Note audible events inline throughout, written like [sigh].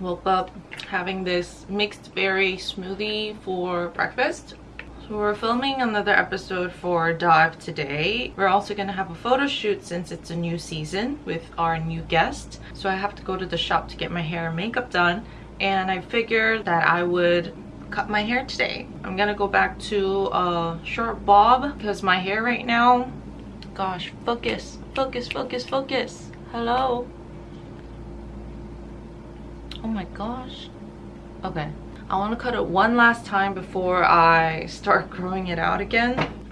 woke up having this mixed berry smoothie for breakfast so we're filming another episode for Dive today. We're also gonna have a photo shoot since it's a new season with our new guest. So I have to go to the shop to get my hair and makeup done. And I figured that I would cut my hair today. I'm gonna go back to a short bob because my hair right now, gosh, focus, focus, focus, focus. Hello. Oh my gosh. Okay. I want to cut it one last time before I start [laughs] growing it out again.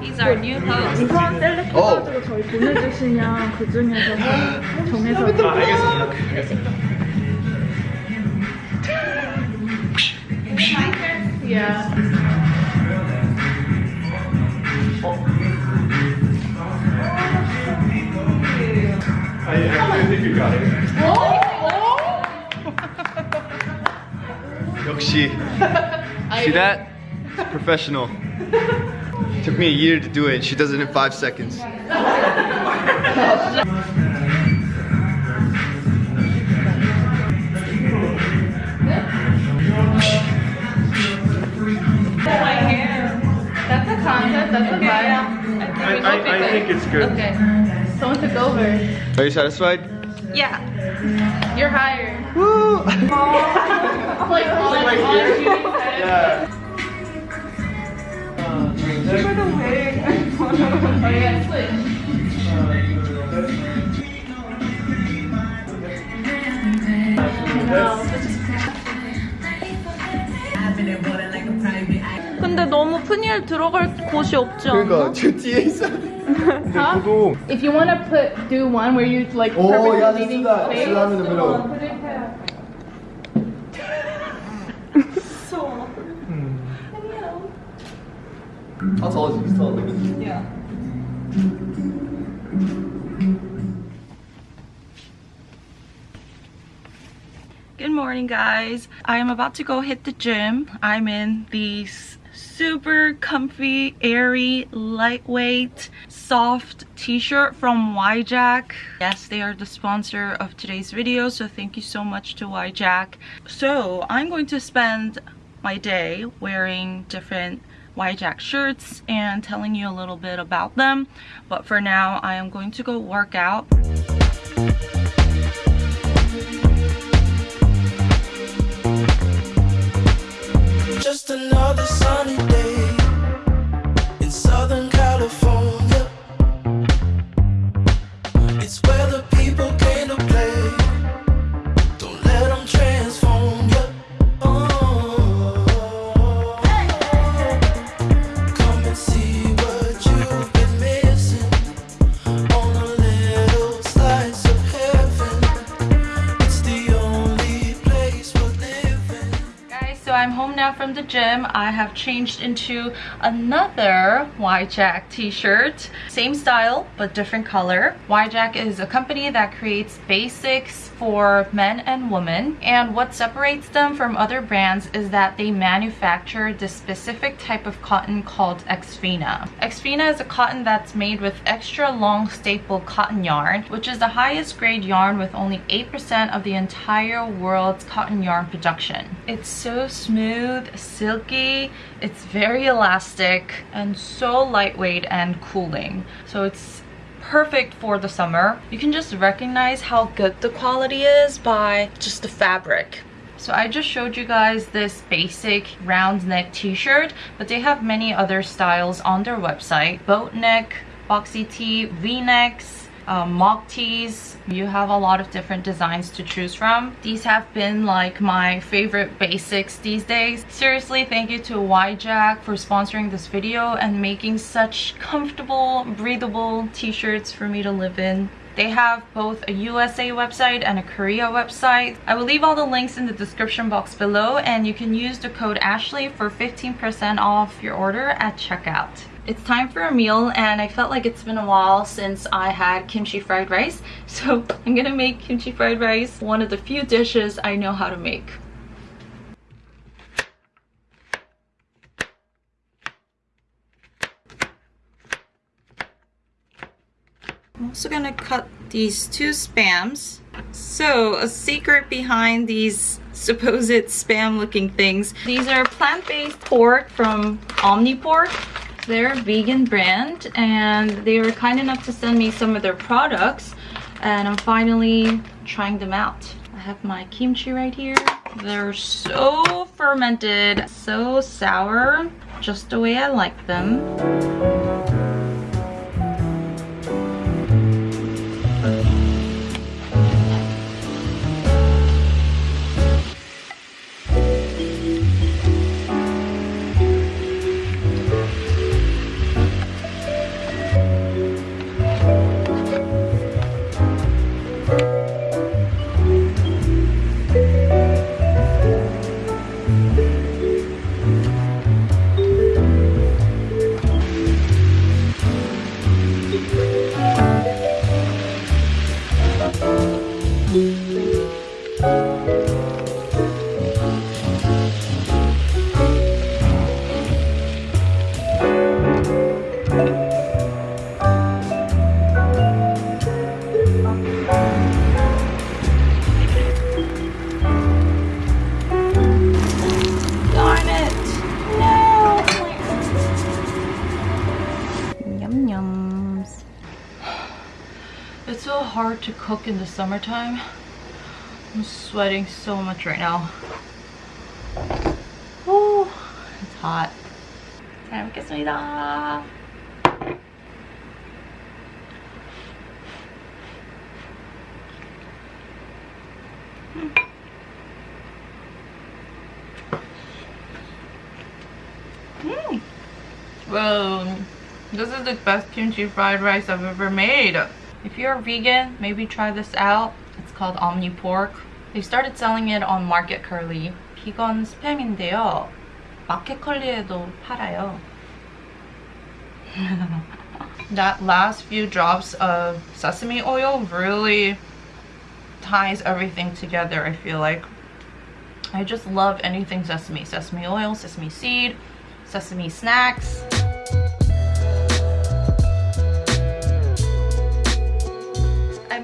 He's our new host. 우선 셀렉트 해가지고 저희 보내주시면 그 중에서 정해서 아, 알겠습니다. Yeah. I, I think you got it. 역시. See that? It's professional. Took me a year to do it. She does it in five seconds. That's a concept. That's a vibe. I, I, I think it's good. Okay. Someone took over. Are you satisfied? Yeah. You're hired. Woo! [laughs] Like on, Like 열 하나 둘셋 그래도 왜 저희가 했어요 근데 너무 푸니엘 들어갈 곳이 없지 않나? 그러니까 저 뒤에 있어야 돼. 근데 저도 If you wanna put do one where you like perfectly leaving space. How tall is he? He's tall. Yeah. Good morning guys. I am about to go hit the gym. I'm in these super comfy, airy, lightweight, soft t-shirt from YJack. Yes, they are the sponsor of today's video, so thank you so much to YJack. So I'm going to spend my day wearing different YJack shirts and telling you a little bit about them. But for now, I am going to go work out. Just another sunny gym. I have changed into another YJack t-shirt. Same style, but different color. YJack is a company that creates basics for men and women. And what separates them from other brands is that they manufacture this specific type of cotton called Exfina. Exfina is a cotton that's made with extra long staple cotton yarn, which is the highest grade yarn with only 8% of the entire world's cotton yarn production. It's so smooth, silky, it's very elastic, and so lightweight and cooling. So it's perfect for the summer. You can just recognize how good the quality is by just the fabric. So I just showed you guys this basic round neck t-shirt, but they have many other styles on their website. Boat neck, boxy tee, v-necks, um, mock tees. You have a lot of different designs to choose from. These have been like my favorite basics these days. Seriously, thank you to YJack for sponsoring this video and making such comfortable, breathable t-shirts for me to live in. They have both a USA website and a Korea website. I will leave all the links in the description box below and you can use the code Ashley for 15% off your order at checkout. It's time for a meal and I felt like it's been a while since I had kimchi fried rice. [laughs] So I'm gonna make kimchi fried rice, one of the few dishes I know how to make. Also gonna cut these two spams. So a secret behind these supposed spam looking things. These are plant-based pork from Omnipork. They're a vegan brand and they were kind enough to send me some of their products and I'm finally trying them out. I have my kimchi right here. They're so fermented, so sour, just the way I like them. hard to cook in the summertime. I'm sweating so much right now. Oh, it's hot. Time to get some off. Mmm. Well, this is the best kimchi fried rice I've ever made. If you're vegan, maybe try this out. It's called Omni Pork. They started selling it on Market Kurly. 비건 스팸인데요. 마켓컬리에도 팔아요. [laughs] that last few drops of sesame oil really ties everything together, I feel like. I just love anything sesame. Sesame oil, sesame seed, sesame snacks.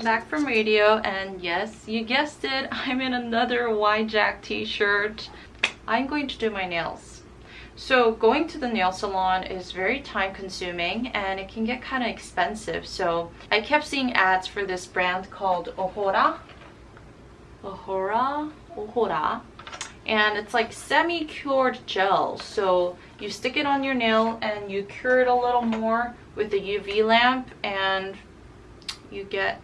I'm back from radio and yes, you guessed it, [laughs] I'm in another YJack t-shirt. I'm going to do my nails. So going to the nail salon is very time consuming and it can get kind of expensive. So I kept seeing ads for this brand called Ohora. Ohora? Ohora. And it's like semi-cured gel. So you stick it on your nail and you cure it a little more with a UV lamp and you get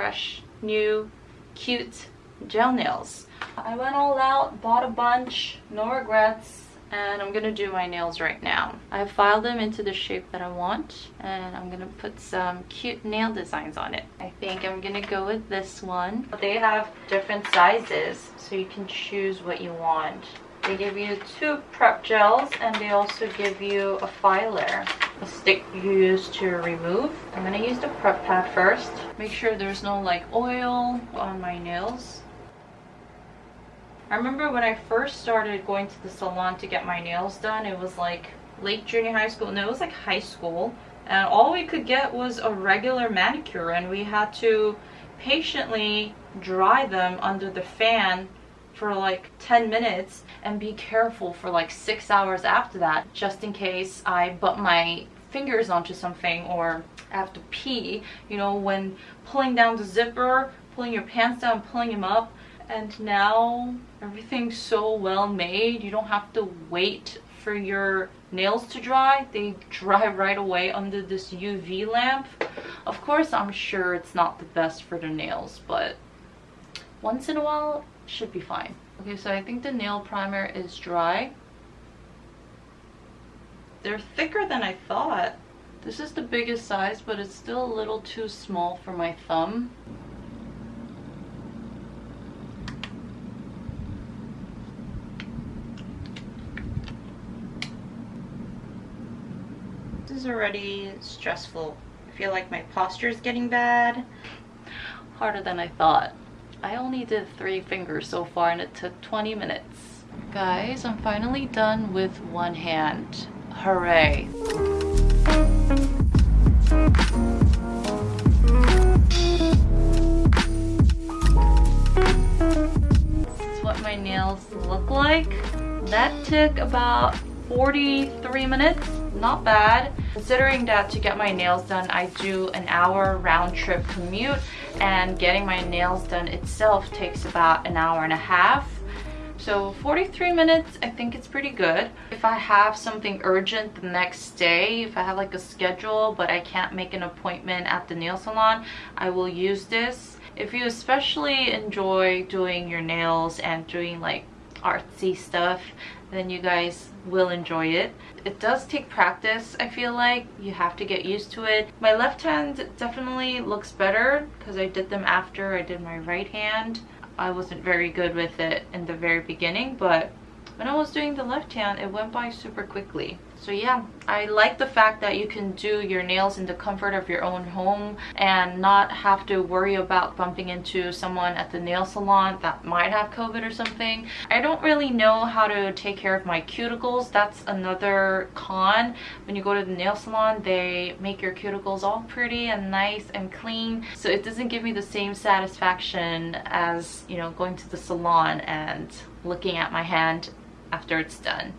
fresh, new, cute gel nails. I went all out, bought a bunch, no regrets, and I'm gonna do my nails right now. I filed them into the shape that I want, and I'm gonna put some cute nail designs on it. I think I'm gonna go with this one. They have different sizes, so you can choose what you want. They give you two prep gels, and they also give you a filer. A stick you use to remove. I'm gonna use the prep pad first. Make sure there's no like oil on my nails. I remember when I first started going to the salon to get my nails done, it was like late junior high school. No, it was like high school. And all we could get was a regular manicure and we had to patiently dry them under the fan for like 10 minutes and be careful for like six hours after that just in case I butt my fingers onto something or I have to pee you know when pulling down the zipper pulling your pants down pulling them up. And now everything's so well made you don't have to wait for your nails to dry. They dry [laughs] right away under this uv lamp. Of course i'm sure it's not the best for the nails but once in a while should be fine okay so i think the nail primer is dry they're thicker than i thought this is the biggest size but it's still a little too small for my thumb This is already stressful. I feel like my posture is getting bad. Harder than I thought. I only did three fingers so far and it took 20 minutes. Guys, I'm finally done with one hand. Hooray. This is what my nails look like. That took about 43 minutes not bad. Considering that to get my nails done i do an hour round trip commute and getting my nails done itself takes about an hour and a half. So 43 minutes i think it's pretty good. If i have something urgent the next day if i have like a schedule but i can't make an appointment at the nail salon i will use this. If you especially enjoy doing your nails and doing like artsy stuff then you guys will enjoy it. It does take practice, I feel like. You have to get used to it. My left hand definitely looks better because I did them after I did my right hand. I wasn't very good with it in the very beginning, but when I was doing the left hand, it went by super quickly. So yeah, I like the fact that you can do your nails in the comfort of your own home and not have to worry about bumping into someone at the nail salon that might have COVID or something. I don't really know how to take care of my cuticles. That's another con. When you go to the nail salon, they make your cuticles all pretty and nice and clean. So it doesn't give me the same satisfaction as, you know, going to the salon and looking at my hand after it's done.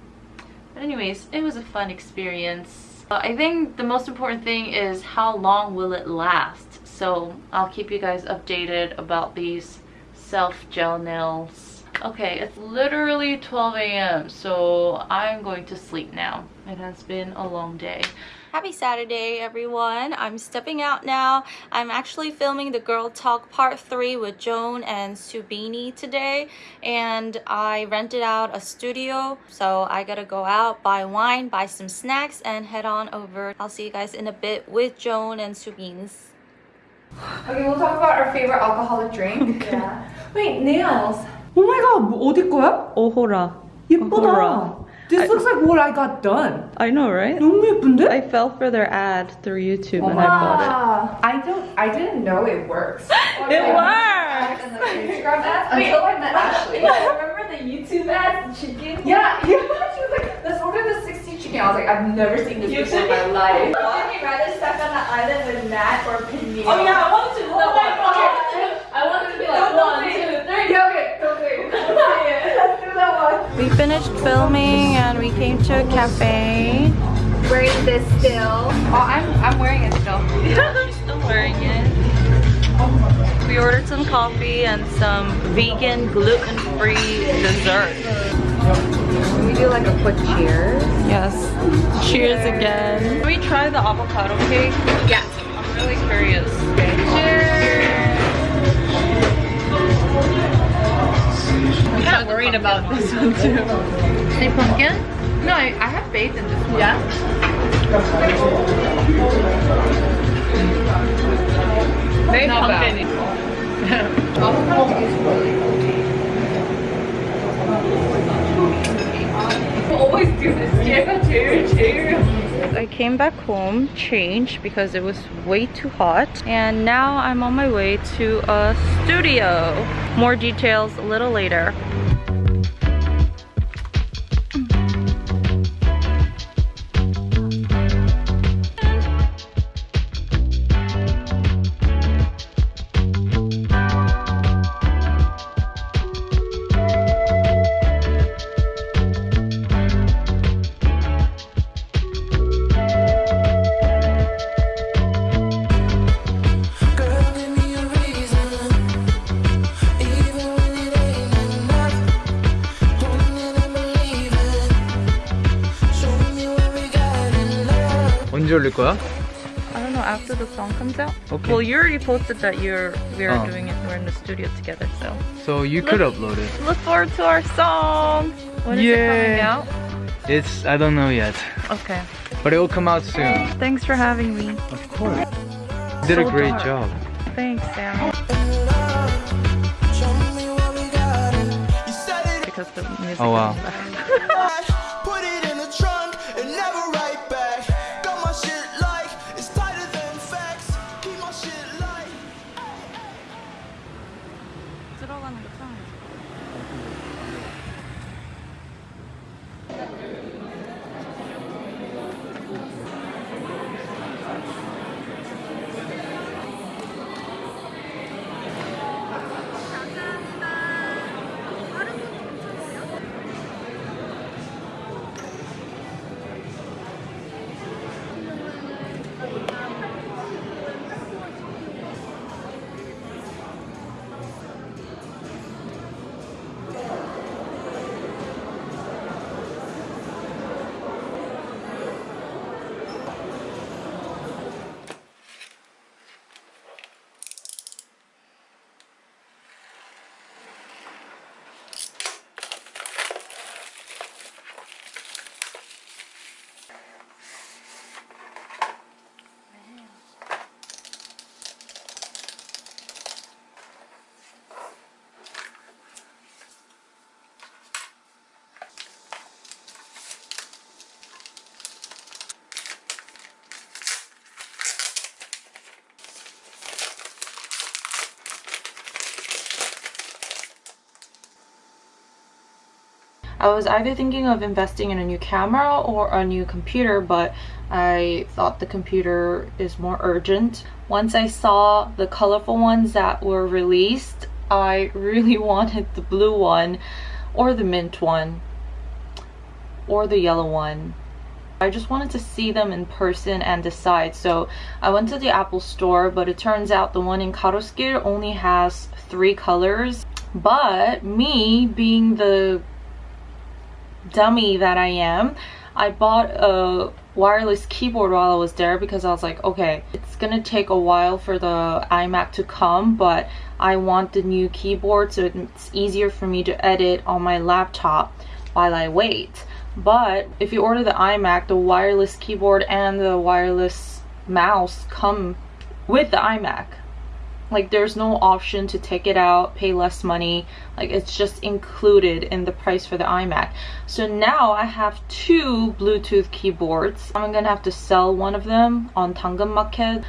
But anyways, it was a fun experience. Uh, I think the most important thing is how long will it last. So I'll keep you guys updated about these self gel nails. Okay, it's literally 12 a.m. So I'm going to sleep now. It has been a long day. Happy Saturday, everyone. I'm stepping out now. I'm actually filming the Girl Talk Part 3 with Joan and Subini today. And I rented out a studio. So I gotta go out, buy wine, buy some snacks, and head on over. I'll see you guys in a bit with Joan and Subins. Okay, we'll talk about our favorite alcoholic drink. Yeah. [laughs] Wait, nails. 오 마이 갓, 뭐 어디 거야? 오호라. 예쁘다. 오호라. This looks like what I got done. I know, right? 너무 예쁜데? I fell for their ad through YouTube and I bought Ah, I don't. I didn't know it works. it. [laughs] It works! And the Instagram ads until I met Ashley. remember the YouTube ads, chicken? Yeah, yeah. [laughs] She was like, "Let's order the 60 chicken." I was like, "I've never seen this before in my life." Would you rather stuck on the island with Matt or Pinny? Oh yeah, I wanted to do that Oh my one. God. Okay, I wanted to be like Don't one, We finished filming and we came to a cafe. Wearing this still. Oh, I'm I'm wearing it still. [laughs] She's still wearing it. We ordered some coffee and some vegan gluten-free dessert. Can we do like a quick cheers? Yes. Cheers again. Can we try the avocado cake? Yeah. I'm really curious. Cheers! Kind of worried about this one too. Any pumpkin? No, I, I have faith in this one. Yeah. Very Not bad. pumpkin. [laughs] always do this. Cheers, cheers, cheers. I came back home, changed because it was way too hot. And now I'm on my way to a studio. More details a little later. 올릴 거야? I don't know, after the song comes out? Okay. Well, you already posted that you're we are Oh. doing it, we're in the studio together, so. So you could upload it. Look forward to our song! When is it coming Yay. out? It's I don't know yet, Okay. but it will come out soon. Thanks for having me. Of course. You did a So great dark. job. Thanks, Sam. Show me what we got in. You said it Because the music Oh, wow. [laughs] I was either thinking of investing in a new camera or a new computer, but I thought the computer is more urgent. Once I saw the colorful ones that were released, I [laughs] really wanted the blue one or the mint one or the yellow one. I just wanted to see them in person and decide. So I went to the Apple store, but it turns out the one in Garosugil only has three colors. But me being the dummy that I am, I bought a wireless keyboard while I was there because I was like, okay, it's gonna take a while for the iMac to come, but I want the new keyboard so it's easier for me to edit on my laptop while I wait. But if you order the iMac, the wireless keyboard and the wireless mouse come with the iMac like there's no option to take it out pay less money like it's just included in the price for the imac so now i have two bluetooth keyboards i'm gonna have to sell one of them on Danggeun Market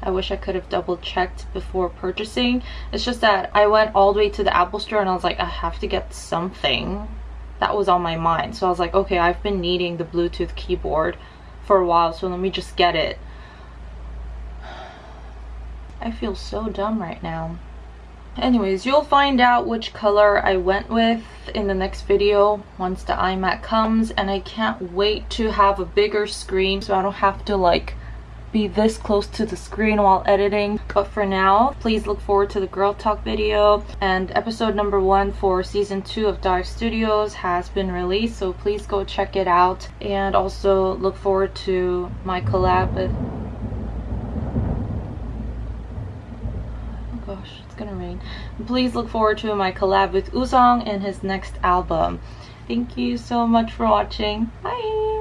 I wish I could have double checked before purchasing. It's just that I went all the way to the Apple store and I was like, I have to get something. That was on my mind. So I was like, okay, I've been needing the Bluetooth keyboard for a while, so let me just get it. I feel so dumb right now. Anyways, you'll find out which color I went with in the next video once the iMac comes and I can't wait to have a bigger screen so I don't have to like be this close to the screen while editing. But for now, please look forward to the Girl Talk video and episode number one for season two of Dive Studios has been released so please go check it out and also look forward to my collab with Oh gosh, it's gonna rain. Please look forward to my collab with Uzong and his next album. Thank you so much for watching. Bye!